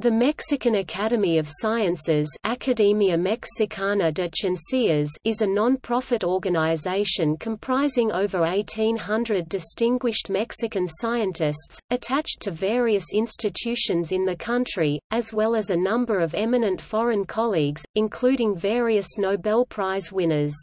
The Mexican Academy of Sciences Academia Mexicana de Ciencias is a non-profit organization comprising over 1,800 distinguished Mexican scientists, attached to various institutions in the country, as well as a number of eminent foreign colleagues, including various Nobel Prize winners.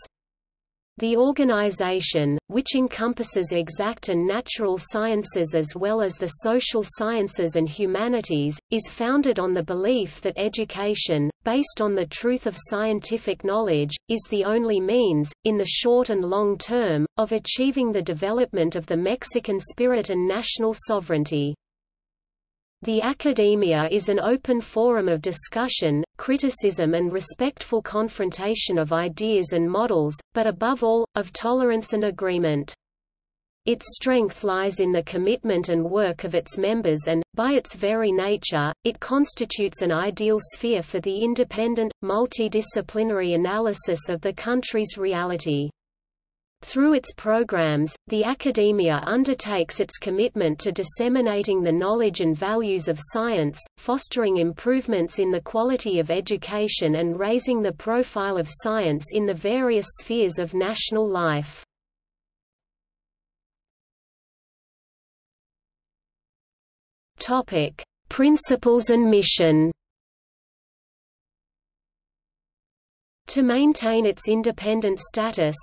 The organization, which encompasses exact and natural sciences as well as the social sciences and humanities, is founded on the belief that education, based on the truth of scientific knowledge, is the only means, in the short and long term, of achieving the development of the Mexican spirit and national sovereignty. The academia is an open forum of discussion, criticism and respectful confrontation of ideas and models, but above all, of tolerance and agreement. Its strength lies in the commitment and work of its members and, by its very nature, it constitutes an ideal sphere for the independent, multidisciplinary analysis of the country's reality. Through its programs, the academia undertakes its commitment to disseminating the knowledge and values of science, fostering improvements in the quality of education and raising the profile of science in the various spheres of national life. Principles and mission To maintain its independent status,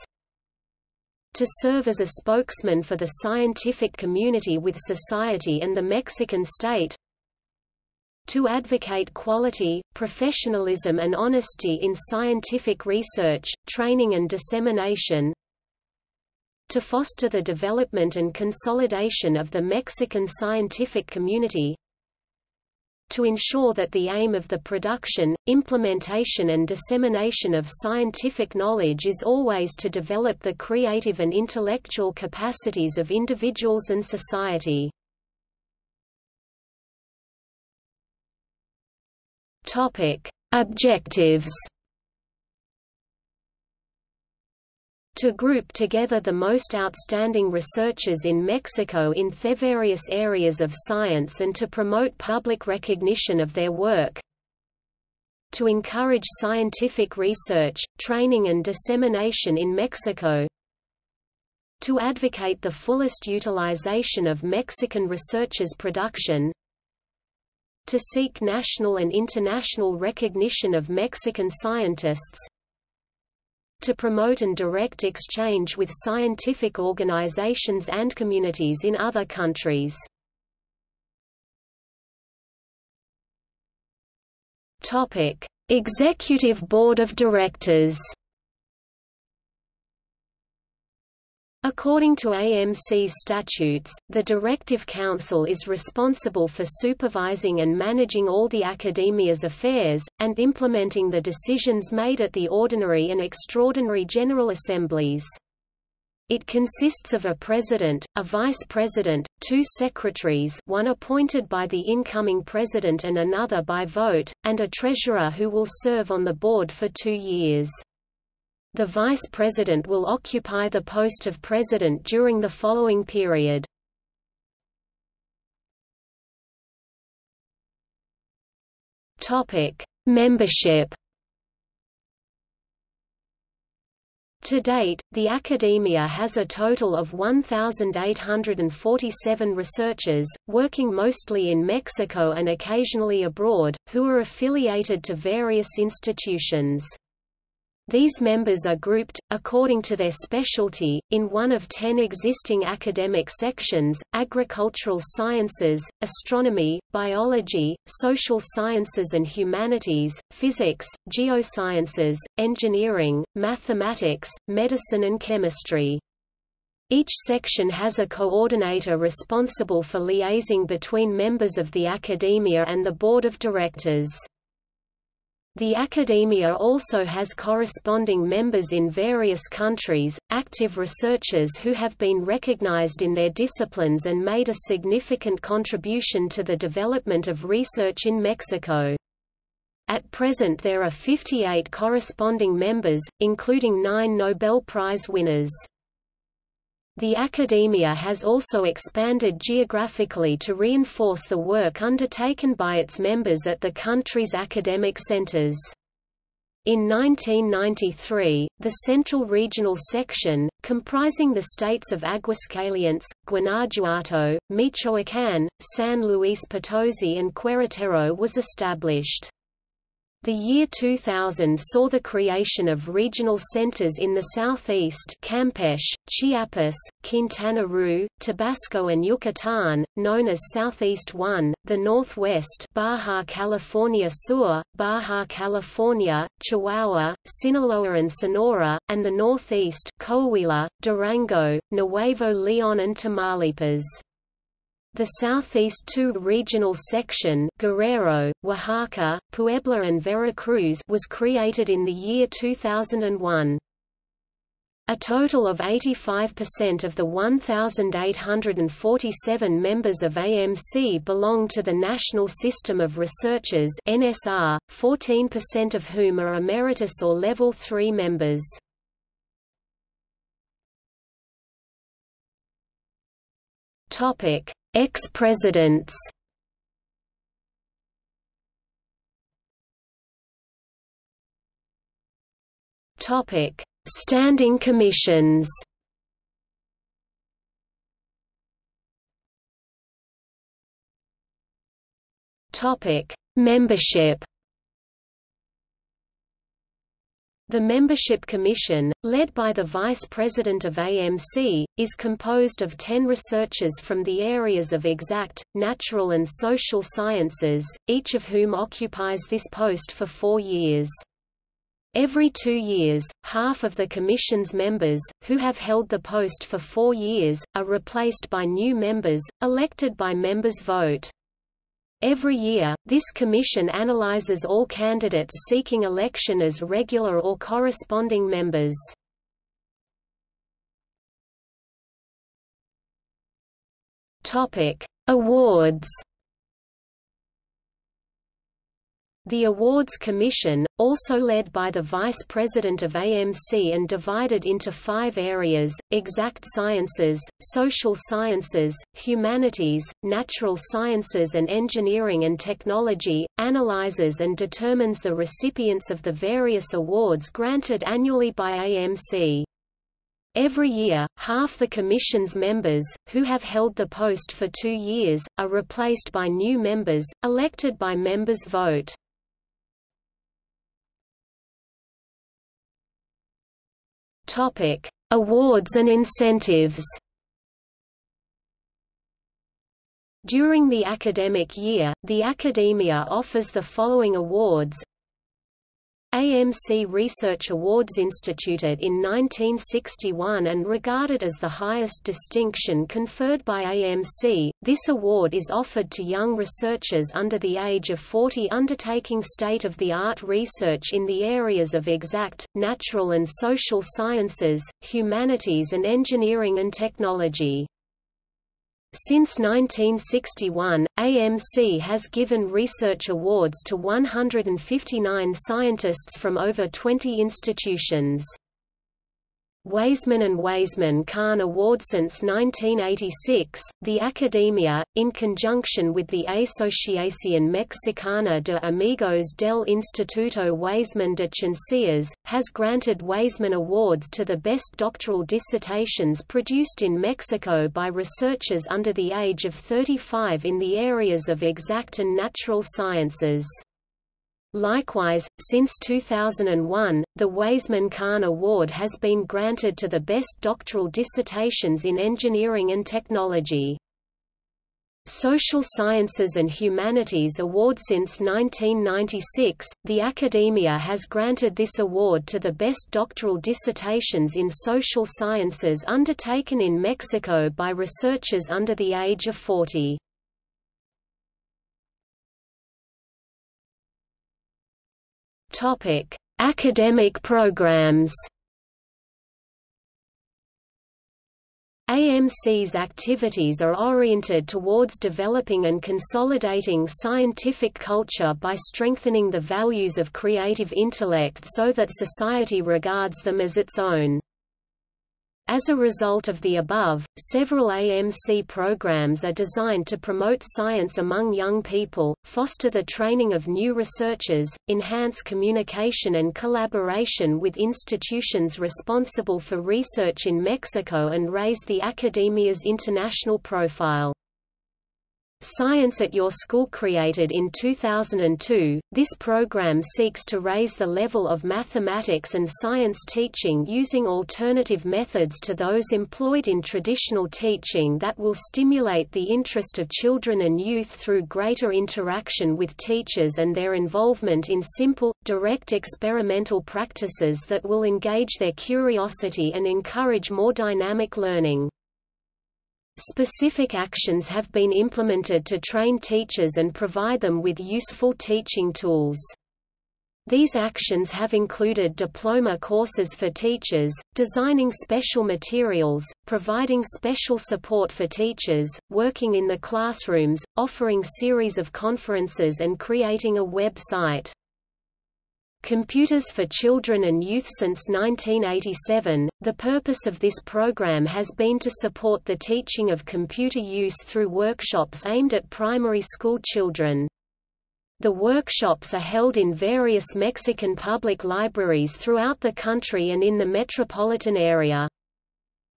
to serve as a spokesman for the scientific community with society and the Mexican state, to advocate quality, professionalism and honesty in scientific research, training and dissemination, to foster the development and consolidation of the Mexican scientific community, to ensure that the aim of the production, implementation and dissemination of scientific knowledge is always to develop the creative and intellectual capacities of individuals and society. Objectives to group together the most outstanding researchers in Mexico in the various areas of science and to promote public recognition of their work, to encourage scientific research, training and dissemination in Mexico, to advocate the fullest utilization of Mexican researchers' production, to seek national and international recognition of Mexican scientists, to promote and direct exchange with scientific organizations and communities in other countries. Executive Board of Directors According to AMC's statutes, the Directive Council is responsible for supervising and managing all the academia's affairs, and implementing the decisions made at the ordinary and extraordinary General Assemblies. It consists of a president, a vice president, two secretaries one appointed by the incoming president and another by vote, and a treasurer who will serve on the board for two years. The Vice President will occupy the post of President during the following period. Membership To date, the academia has a total of 1,847 researchers, working mostly in Mexico and occasionally abroad, who are affiliated to various institutions. These members are grouped, according to their specialty, in one of ten existing academic sections, agricultural sciences, astronomy, biology, social sciences and humanities, physics, geosciences, engineering, mathematics, medicine and chemistry. Each section has a coordinator responsible for liaising between members of the academia and the board of directors. The academia also has corresponding members in various countries, active researchers who have been recognized in their disciplines and made a significant contribution to the development of research in Mexico. At present there are 58 corresponding members, including nine Nobel Prize winners. The academia has also expanded geographically to reinforce the work undertaken by its members at the country's academic centers. In 1993, the Central Regional Section, comprising the states of Aguascalientes, Guanajuato, Michoacán, San Luis Potosí and Querétaro was established. The year 2000 saw the creation of regional centers in the southeast Campeche, Chiapas, Quintana Roo, Tabasco and Yucatán, known as Southeast 1, the northwest Baja California Sur, Baja California, Chihuahua, Sinaloa and Sonora, and the northeast Coahuila, Durango, Nuevo León and Tamaulipas. The Southeast II regional section Guerrero, Oaxaca, Puebla and Veracruz was created in the year 2001. A total of 85% of the 1,847 members of AMC belong to the National System of Researchers NSR, 14% of whom are emeritus or Level 3 members. Ex-presidents Topic: Standing commissions. Topic: Membership. The Membership Commission, led by the Vice President of AMC, is composed of ten researchers from the areas of exact, natural and social sciences, each of whom occupies this post for four years. Every two years, half of the Commission's members, who have held the post for four years, are replaced by new members, elected by members' vote. Every year, this commission analyzes all candidates seeking election as regular or corresponding members. Topic: Awards The Awards Commission, also led by the Vice President of AMC and divided into five areas, exact sciences, social sciences, humanities, natural sciences and engineering and technology, analyzes and determines the recipients of the various awards granted annually by AMC. Every year, half the Commission's members, who have held the post for two years, are replaced by new members, elected by members' vote. Topic: Awards and incentives. During the academic year, the academia offers the following awards AMC Research Awards instituted in 1961 and regarded as the highest distinction conferred by AMC, this award is offered to young researchers under the age of 40 undertaking state-of-the-art research in the areas of exact, natural and social sciences, humanities and engineering and technology. Since 1961, AMC has given research awards to 159 scientists from over 20 institutions. Weizmann and Weizmann Kahn Award Since 1986, the Academia, in conjunction with the Asociación Mexicana de Amigos del Instituto Weizmann de Ciencias, has granted Weizmann Awards to the best doctoral dissertations produced in Mexico by researchers under the age of 35 in the areas of exact and natural sciences. Likewise, since 2001, the Weizmann Kahn Award has been granted to the best doctoral dissertations in engineering and technology. Social Sciences and Humanities Award Since 1996, the Academia has granted this award to the best doctoral dissertations in social sciences undertaken in Mexico by researchers under the age of 40. Topic: Academic programs. AMC's activities are oriented towards developing and consolidating scientific culture by strengthening the values of creative intellect so that society regards them as its own. As a result of the above, several AMC programs are designed to promote science among young people, foster the training of new researchers, enhance communication and collaboration with institutions responsible for research in Mexico and raise the academia's international profile. Science at Your School created in 2002, this program seeks to raise the level of mathematics and science teaching using alternative methods to those employed in traditional teaching that will stimulate the interest of children and youth through greater interaction with teachers and their involvement in simple, direct experimental practices that will engage their curiosity and encourage more dynamic learning. Specific actions have been implemented to train teachers and provide them with useful teaching tools. These actions have included diploma courses for teachers, designing special materials, providing special support for teachers, working in the classrooms, offering series of conferences and creating a web site. Computers for Children and Youth Since 1987, the purpose of this program has been to support the teaching of computer use through workshops aimed at primary school children. The workshops are held in various Mexican public libraries throughout the country and in the metropolitan area.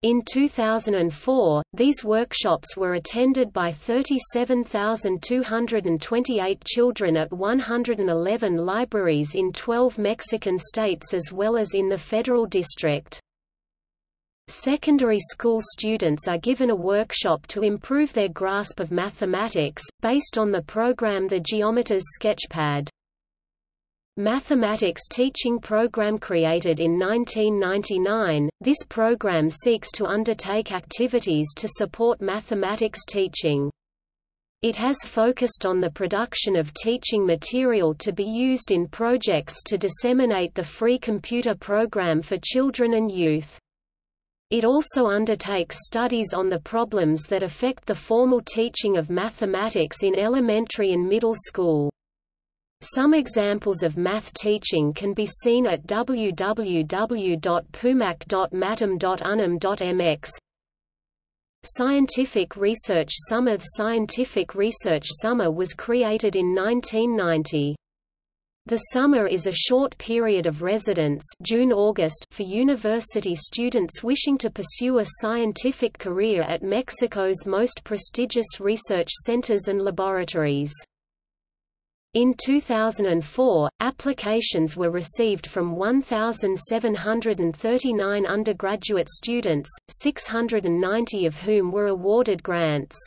In 2004, these workshops were attended by 37,228 children at 111 libraries in 12 Mexican states as well as in the federal district. Secondary school students are given a workshop to improve their grasp of mathematics, based on the program The Geometer's Sketchpad. Mathematics teaching program created in 1999, this program seeks to undertake activities to support mathematics teaching. It has focused on the production of teaching material to be used in projects to disseminate the free computer program for children and youth. It also undertakes studies on the problems that affect the formal teaching of mathematics in elementary and middle school. Some examples of math teaching can be seen at www.pumac.matam.unam.mx. Scientific Research Summer The Scientific Research Summer was created in 1990. The summer is a short period of residence June-August for university students wishing to pursue a scientific career at Mexico's most prestigious research centers and laboratories. In 2004, applications were received from 1,739 undergraduate students, 690 of whom were awarded grants.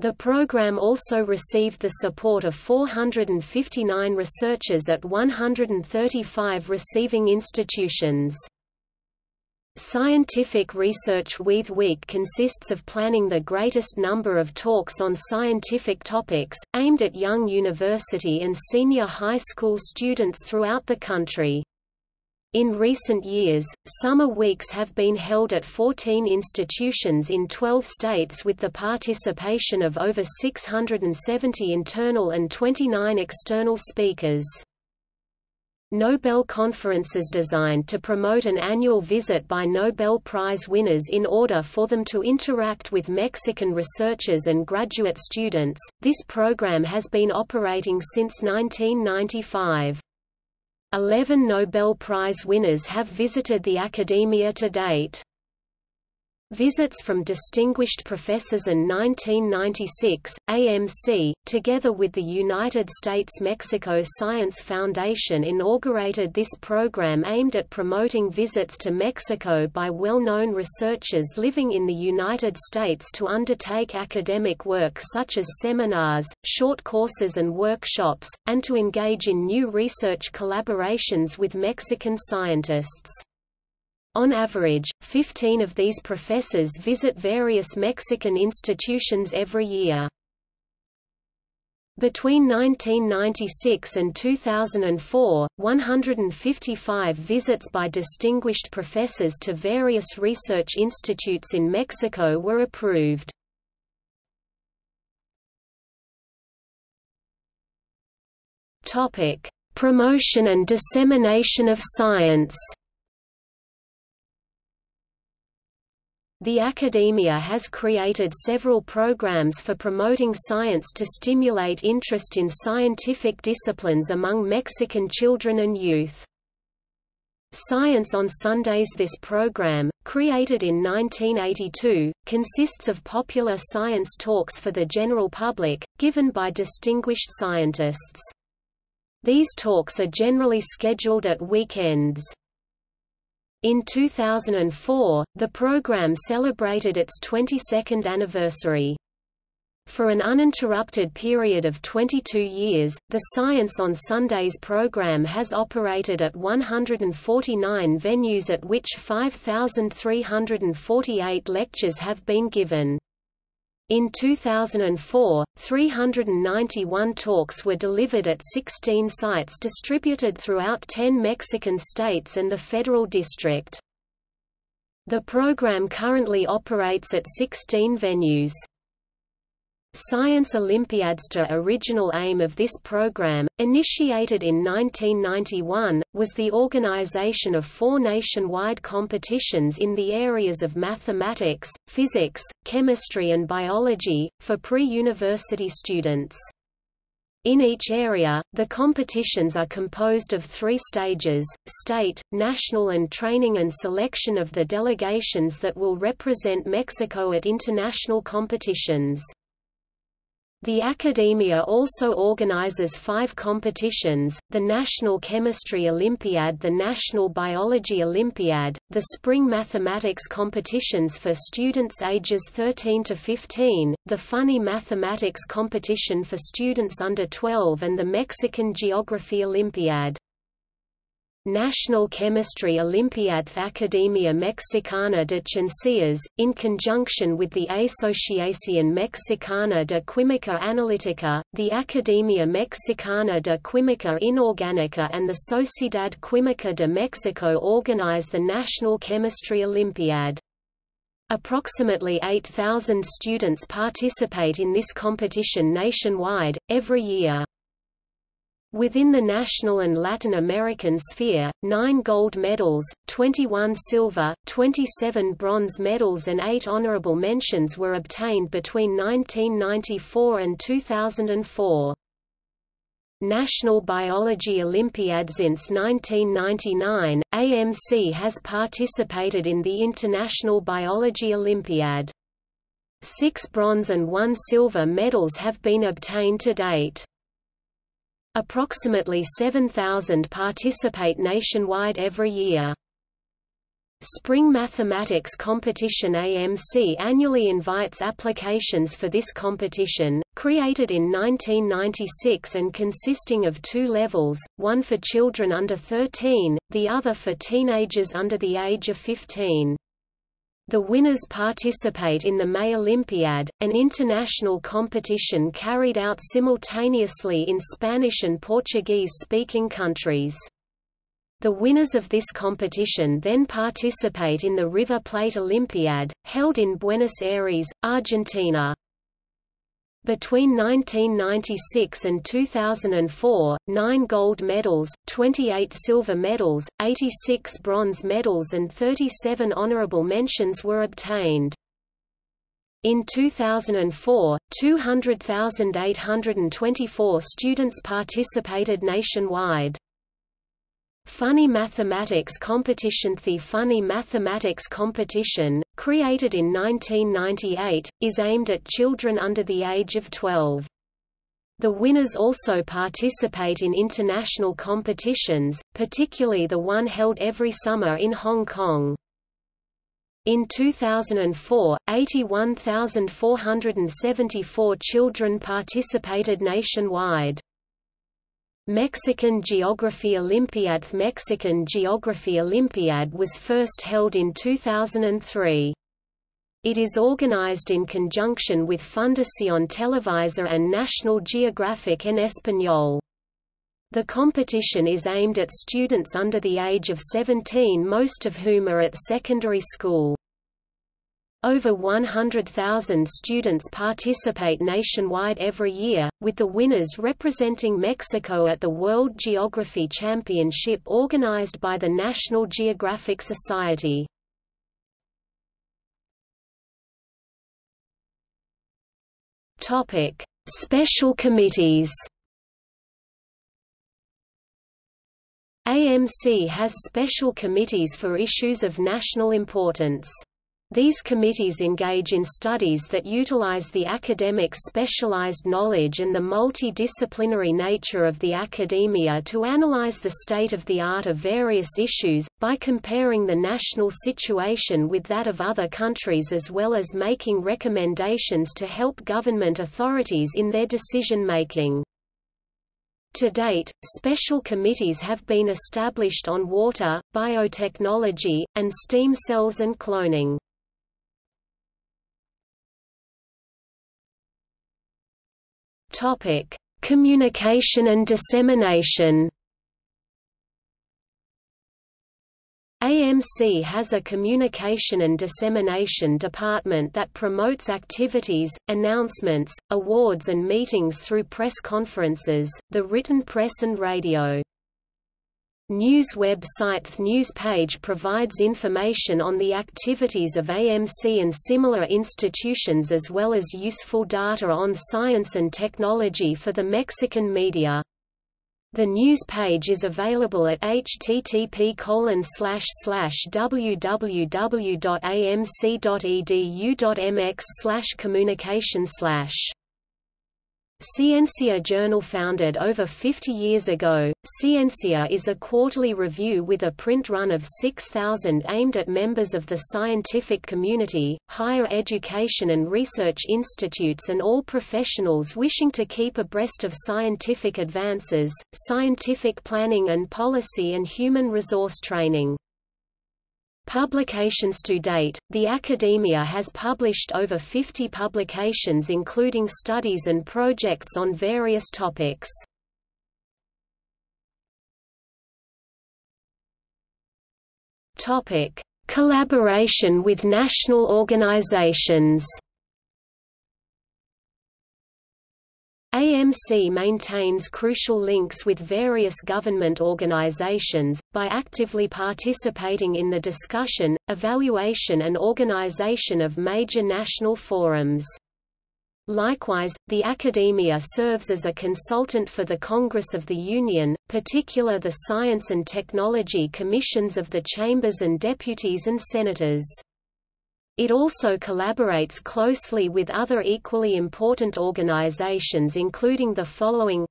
The program also received the support of 459 researchers at 135 receiving institutions. Scientific Research Week Week consists of planning the greatest number of talks on scientific topics, aimed at young university and senior high school students throughout the country. In recent years, summer weeks have been held at 14 institutions in 12 states with the participation of over 670 internal and 29 external speakers. Nobel conferences designed to promote an annual visit by Nobel Prize winners in order for them to interact with Mexican researchers and graduate students. This program has been operating since 1995. Eleven Nobel Prize winners have visited the academia to date. Visits from distinguished professors and 1996, AMC, together with the United States-Mexico Science Foundation inaugurated this program aimed at promoting visits to Mexico by well-known researchers living in the United States to undertake academic work such as seminars, short courses and workshops, and to engage in new research collaborations with Mexican scientists. On average, 15 of these professors visit various Mexican institutions every year. Between 1996 and 2004, 155 visits by distinguished professors to various research institutes in Mexico were approved. Promotion and dissemination of science The academia has created several programs for promoting science to stimulate interest in scientific disciplines among Mexican children and youth. Science on Sundays This program, created in 1982, consists of popular science talks for the general public, given by distinguished scientists. These talks are generally scheduled at weekends. In 2004, the program celebrated its 22nd anniversary. For an uninterrupted period of 22 years, the Science on Sundays program has operated at 149 venues at which 5,348 lectures have been given. In 2004, 391 talks were delivered at 16 sites distributed throughout 10 Mexican states and the Federal District. The program currently operates at 16 venues. Science Olympiads The original aim of this program, initiated in 1991, was the organization of four nationwide competitions in the areas of mathematics, physics, chemistry and biology, for pre-university students. In each area, the competitions are composed of three stages, state, national and training and selection of the delegations that will represent Mexico at international competitions. The Academia also organizes five competitions, the National Chemistry Olympiad the National Biology Olympiad, the Spring Mathematics competitions for students ages 13 to 15, the Funny Mathematics competition for students under 12 and the Mexican Geography Olympiad. National Chemistry Olympiad Academia Mexicana de Ciencias, in conjunction with the Asociación Mexicana de Química Analítica, the Academia Mexicana de Química Inorgánica and the Sociedad Química de Mexico organize the National Chemistry Olympiad. Approximately 8,000 students participate in this competition nationwide, every year. Within the national and Latin American sphere, nine gold medals, 21 silver, 27 bronze medals and eight honorable mentions were obtained between 1994 and 2004. National Biology Olympiad since 1999, AMC has participated in the International Biology Olympiad. Six bronze and one silver medals have been obtained to date. Approximately 7,000 participate nationwide every year. Spring Mathematics Competition AMC annually invites applications for this competition, created in 1996 and consisting of two levels, one for children under 13, the other for teenagers under the age of 15. The winners participate in the May Olympiad, an international competition carried out simultaneously in Spanish and Portuguese-speaking countries. The winners of this competition then participate in the River Plate Olympiad, held in Buenos Aires, Argentina. Between 1996 and 2004, nine gold medals, 28 silver medals, 86 bronze medals and 37 honorable mentions were obtained. In 2004, 200,824 students participated nationwide. Funny Mathematics Competition The Funny Mathematics Competition, created in 1998, is aimed at children under the age of 12. The winners also participate in international competitions, particularly the one held every summer in Hong Kong. In 2004, 81,474 children participated nationwide. Mexican Geography Olympiad Mexican Geography Olympiad was first held in 2003. It is organized in conjunction with Fundación Televisa and National Geographic en Español. The competition is aimed at students under the age of 17 most of whom are at secondary school. Over 100,000 students participate nationwide every year, with the winners representing Mexico at the World Geography Championship organized by the National Geographic Society. Special committees AMC has special committees for issues of national importance. These committees engage in studies that utilize the academic's specialized knowledge and the multidisciplinary nature of the academia to analyze the state of the art of various issues, by comparing the national situation with that of other countries as well as making recommendations to help government authorities in their decision-making. To date, special committees have been established on water, biotechnology, and stem cells and cloning. Topic: Communication and dissemination. AMC has a communication and dissemination department that promotes activities, announcements, awards and meetings through press conferences, the written press and radio. News website news page provides information on the activities of AMC and similar institutions as well as useful data on science and technology for the Mexican media. The news page is available at http www.amc.edu.mx communication Ciencia Journal founded over 50 years ago, Ciencia is a quarterly review with a print run of 6,000 aimed at members of the scientific community, higher education and research institutes and all professionals wishing to keep abreast of scientific advances, scientific planning and policy and human resource training. Publications to date, the academia has published over 50 publications including studies and projects on various topics. Topic: Collaboration with national organizations AMC maintains crucial links with various government organizations, by actively participating in the discussion, evaluation and organization of major national forums. Likewise, the academia serves as a consultant for the Congress of the Union, particular the Science and Technology Commissions of the Chambers and Deputies and Senators. It also collaborates closely with other equally important organizations including the following.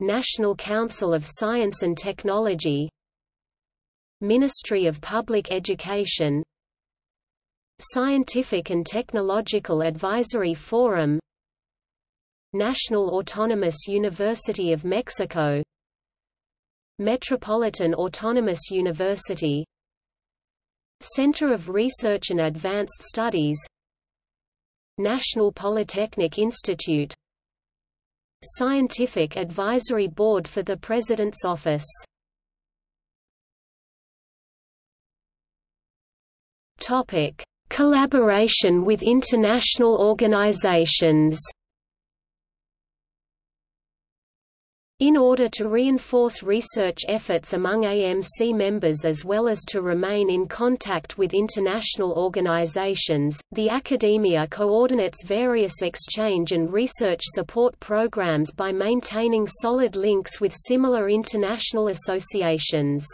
National Council of Science and Technology. Ministry of Public Education. Scientific and Technological Advisory Forum. National Autonomous University of Mexico. Metropolitan Autonomous University Center of Research and Advanced Studies National Polytechnic Institute Scientific Advisory Board for the President's Office. Topic: Collaboration with international organizations In order to reinforce research efforts among AMC members as well as to remain in contact with international organizations, the academia coordinates various exchange and research support programs by maintaining solid links with similar international associations.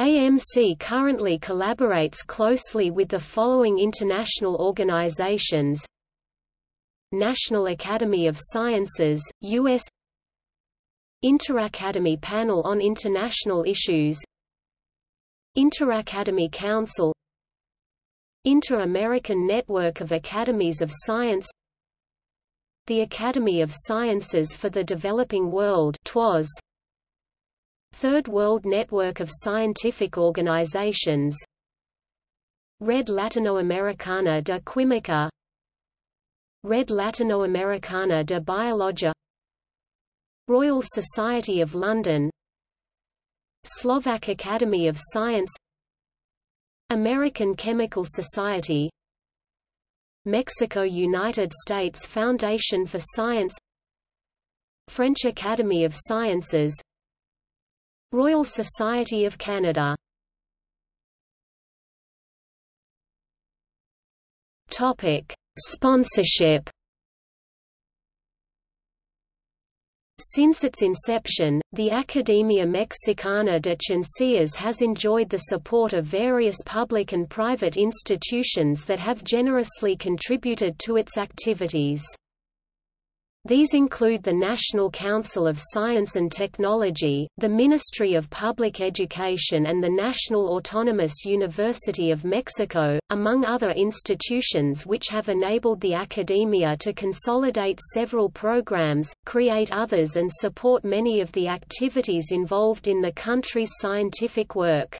AMC currently collaborates closely with the following international organizations National Academy of Sciences, U.S. Interacademy Panel on International Issues. Interacademy Council. Inter-American Network of Academies of Science. The Academy of Sciences for the Developing World TWAS, Third World Network of Scientific Organizations. Red Latinoamericana de Química Red Latinoamericana de Biologia Royal Society of London Slovak Academy of Science American Chemical Society Mexico United States Foundation for Science French Academy of Sciences Royal Society of Canada Sponsorship Since its inception, the Academia Mexicana de Ciencias has enjoyed the support of various public and private institutions that have generously contributed to its activities. These include the National Council of Science and Technology, the Ministry of Public Education and the National Autonomous University of Mexico, among other institutions which have enabled the academia to consolidate several programs, create others and support many of the activities involved in the country's scientific work.